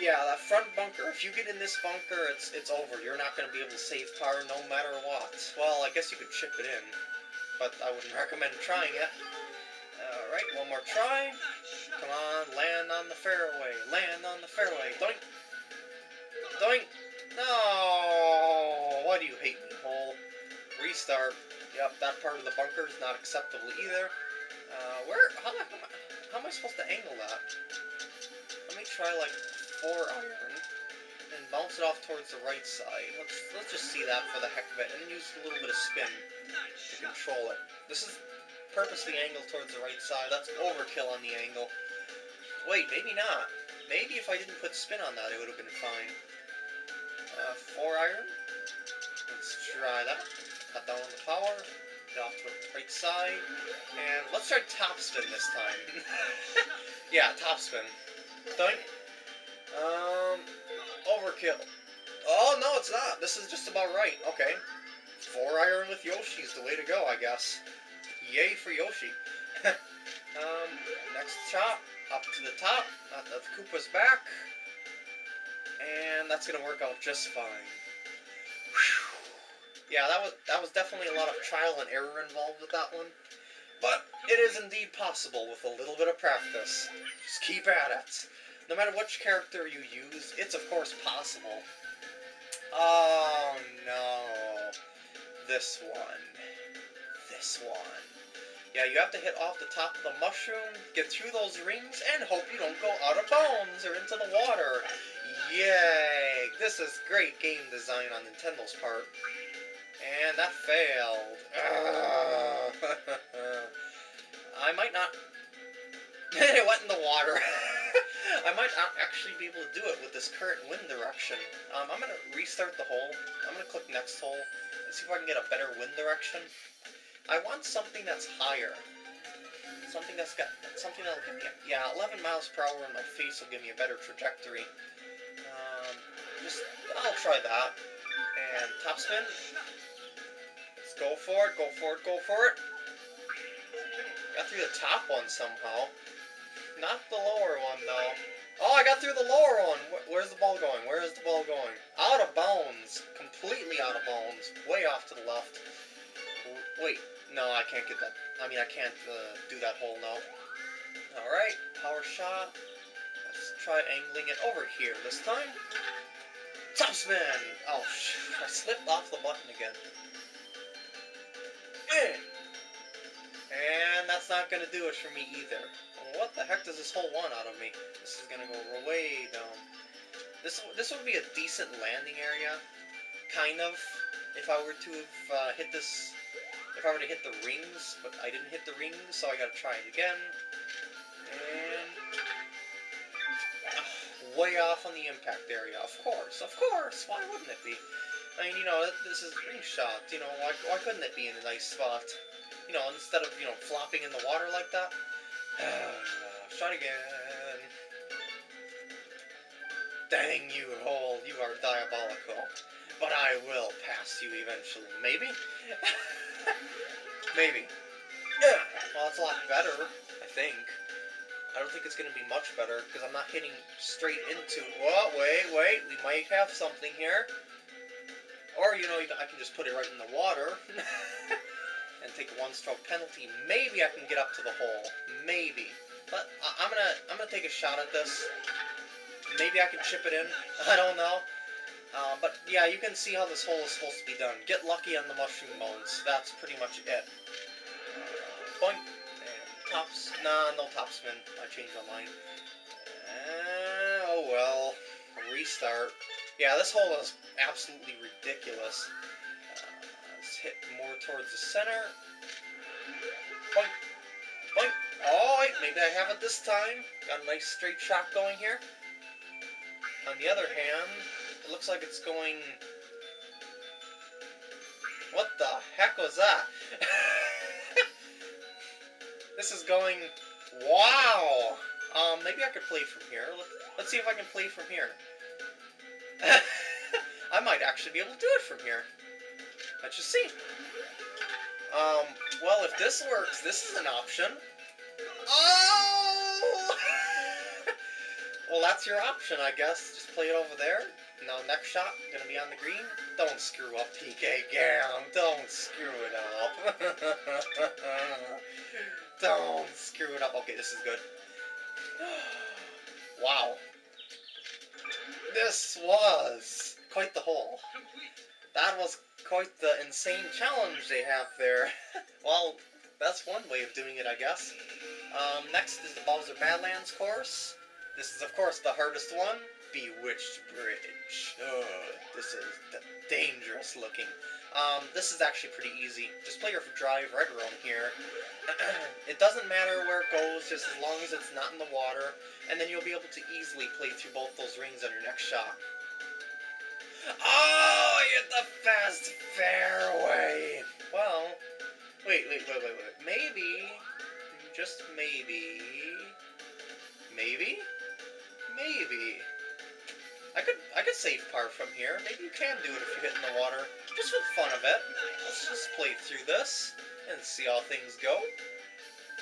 Yeah, that front bunker. If you get in this bunker, it's it's over. You're not going to be able to save power no matter what. Well, I guess you could chip it in, but I wouldn't recommend trying it. Alright, one more try. Come on, land on the fairway. Land on the fairway. Doink. Doink. No! Why do you hate me, hole? Restart. Yep, that part of the bunker is not acceptable either. Uh, where? How, how, how am I supposed to angle that? Let me try, like, four iron and bounce it off towards the right side. Let's let's just see that for the heck of it, and use a little bit of spin to control it. This is purposely angled towards the right side. That's overkill on the angle. Wait, maybe not. Maybe if I didn't put spin on that, it would have been fine. Uh, four iron. Let's try that. Cut down on the power. Get off to the right side. And let's try top spin this time. yeah, top spin. Doink. Um, overkill. Oh, no, it's not. This is just about right. Okay. Four iron with Yoshi is the way to go, I guess. Yay for Yoshi. um, next shot. Up to the top. Not that the Koopa's back. And that's going to work out just fine. Whew. Yeah, that was, that was definitely a lot of trial and error involved with that one. But it is indeed possible with a little bit of practice. Just keep at it. No matter which character you use, it's of course possible. Oh no. This one. This one. Yeah, you have to hit off the top of the mushroom, get through those rings, and hope you don't go out of bounds or into the water. Yay! This is great game design on Nintendo's part. And that failed. I might not... it went in the water. I might not actually be able to do it with this current wind direction. Um, I'm going to restart the hole. I'm going to click next hole and see if I can get a better wind direction. I want something that's higher. Something that's got something that'll give me yeah 11 miles per hour in my face will give me a better trajectory. Um, just I'll try that. And top spin. Let's go for it. Go for it. Go for it. Got through the top one somehow. Not the lower one, though. Oh, I got through the lower one. Where's the ball going? Where is the ball going? Out of bounds. Completely out of bounds. Way off to the left. Wait. No, I can't get that. I mean, I can't uh, do that hole now. Alright. Power shot. Let's try angling it over here this time. Top spin! Oh, I slipped off the button again. Eh. And that's not going to do it for me either. What the heck does this hole want out of me? This is to go way down. This this would be a decent landing area, kind of, if I were to have uh, hit this, if I were to hit the rings, but I didn't hit the rings, so I gotta try it again. And, way off on the impact area, of course, of course, why wouldn't it be? I mean, you know, this is ring shot, you know, why, why couldn't it be in a nice spot? You know, instead of, you know, flopping in the water like that. Shot again. Dang you, hole, you are diabolical. But I will pass you eventually. Maybe? Maybe. Yeah. Well, that's a lot better, I think. I don't think it's going to be much better, because I'm not hitting straight into... it. Well, wait, wait, we might have something here. Or, you know, I can just put it right in the water. take a one-stroke penalty. Maybe I can get up to the hole. Maybe. But I'm gonna I'm gonna take a shot at this. Maybe I can chip it in. I don't know. Uh, but yeah, you can see how this hole is supposed to be done. Get lucky on the mushroom bones. That's pretty much it. Boink. And tops. Nah, no top spin. I changed my mind. Uh, oh well. Restart. Yeah, this hole is absolutely ridiculous hit more towards the center. Boink. Boink. Wait, maybe I have it this time. Got a nice straight shot going here. On the other hand, it looks like it's going... What the heck was that? this is going... Wow! Um, maybe I could play from here. Let's see if I can play from here. I might actually be able to do it from here. Let's just see. Um, well, if this works, this is an option. Oh! well, that's your option, I guess. Just play it over there. Now, next shot, gonna be on the green. Don't screw up, PK Gam. Don't screw it up. Don't screw it up. Okay, this is good. wow. This was quite the hole. That was quite the insane challenge they have there. well, that's one way of doing it, I guess. Um, next is the Bowser Badlands course. This is, of course, the hardest one. Bewitched Bridge. Ugh, this is dangerous looking. Um, this is actually pretty easy. Just play your drive right around here. it doesn't matter where it goes, just as long as it's not in the water, and then you'll be able to easily play through both those rings on your next shot. Oh, you hit the fast fairway! Well, wait, wait, wait, wait, wait. Maybe, just maybe, maybe, maybe. I could I could save par from here. Maybe you can do it if you hit in the water. Just for the fun of it. Let's just play through this and see how things go.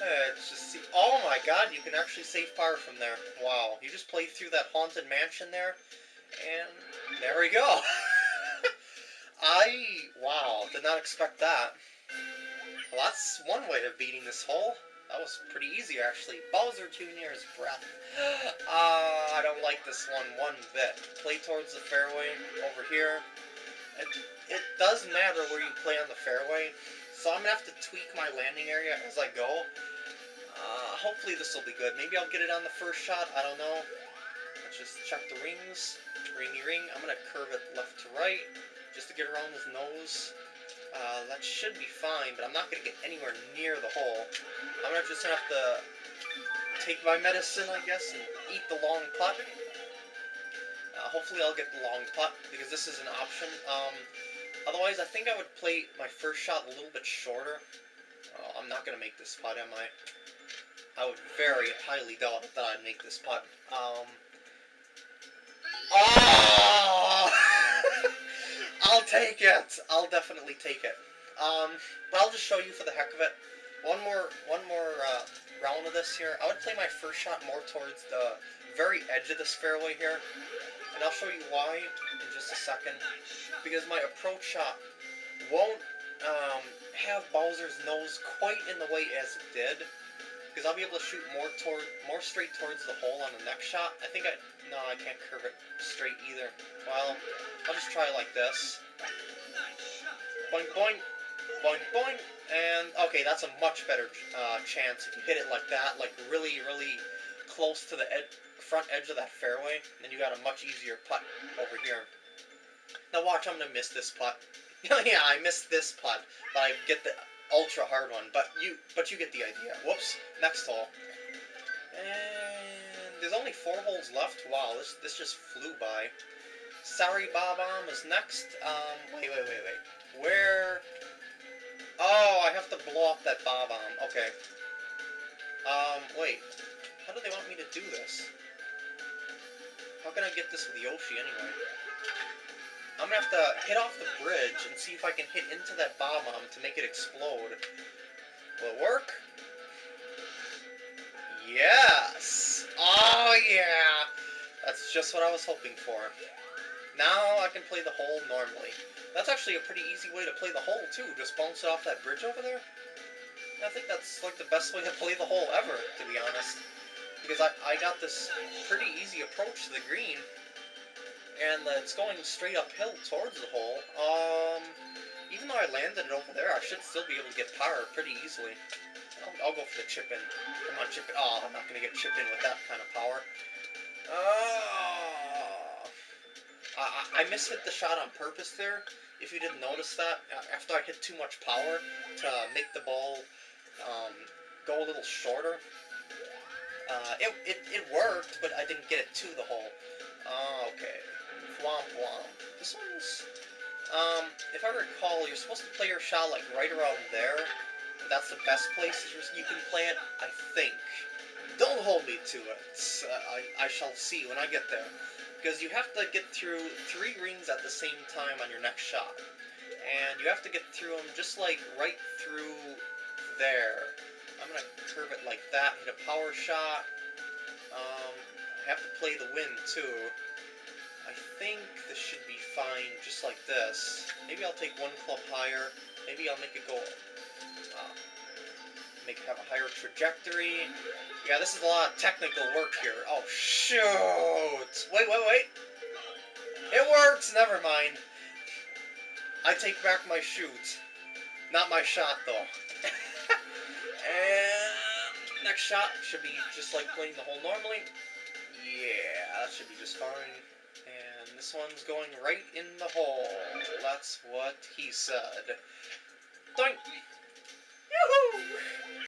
Let's just see. Oh my god, you can actually save par from there. Wow. You just play through that haunted mansion there, and there we go. I, wow, did not expect that. Well, that's one way of beating this hole. That was pretty easy, actually. Bowser his breath. Ah, uh, I don't like this one one bit. Play towards the fairway over here. It, it does matter where you play on the fairway, so I'm going to have to tweak my landing area as I go. Uh, hopefully this will be good. Maybe I'll get it on the first shot. I don't know. Just check the rings. Ringy ring. I'm going to curve it left to right just to get around his nose. Uh, that should be fine, but I'm not going to get anywhere near the hole. I'm gonna just have to take my medicine, I guess, and eat the long putt. Uh, hopefully I'll get the long putt, because this is an option. Um, otherwise, I think I would play my first shot a little bit shorter. Uh, I'm not going to make this putt, am I? I would very highly doubt that I'd make this putt. Um, oh! I'll take it. I'll definitely take it. Um, but I'll just show you for the heck of it. One more, one more uh, round of this here. I would play my first shot more towards the very edge of this fairway here, and I'll show you why in just a second. Because my approach shot won't um, have Bowser's nose quite in the way as it did. Because I'll be able to shoot more toward, more straight towards the hole on the next shot. I think I, no, I can't curve it straight either. Well, I'll just try like this. Boing, boing, boing, boing, and okay, that's a much better uh, chance if you hit it like that, like really, really close to the ed front edge of that fairway, then you got a much easier putt over here. Now watch, I'm gonna miss this putt. yeah, I missed this putt, but I get the ultra hard one. But you, but you get the idea. Whoops. Next hole. And there's only four holes left. Wow, this this just flew by. Sorry, Bob-omb is next. Um, wait, wait, wait, wait. Where? Oh, I have to blow up that Bob-omb. Okay. Um, wait. How do they want me to do this? How can I get this with Yoshi anyway? I'm gonna have to hit off the bridge and see if I can hit into that Bob-omb to make it explode. Will it work? Yes! Oh yeah! That's just what I was hoping for. Now I can play the hole normally. That's actually a pretty easy way to play the hole too, just bounce it off that bridge over there. I think that's like the best way to play the hole ever, to be honest. Because I, I got this pretty easy approach to the green, and it's going straight uphill towards the hole. Um, even though I landed it over there, I should still be able to get power pretty easily. I'll, I'll go for the chip in. Come on, chip in. Oh, I'm not going to get chip in with that kind of power. Oh. I, I mishit the shot on purpose there. If you didn't notice that, after I hit too much power to make the ball um, go a little shorter, uh, it, it, it worked, but I didn't get it to the hole. Uh, okay. Womp womp. This one's... Um, if I recall, you're supposed to play your shot, like, right around there. That's the best place you can play it, I think. Don't hold me to it. Uh, I, I shall see when I get there. Because you have to get through three rings at the same time on your next shot. And you have to get through them just, like, right through there. I'm to curve it like that, hit a power shot. Um, I have to play the wind too. I think this should be fine, just like this. Maybe I'll take one club higher. Maybe I'll make it go. Uh, make it have a higher trajectory. Yeah, this is a lot of technical work here. Oh shoot! Wait, wait, wait. It works. Never mind. I take back my shoot. Not my shot though. and next shot should be just like playing the hole normally. Yeah, that should be just fine. This one's going right in the hole. That's what he said. Doink!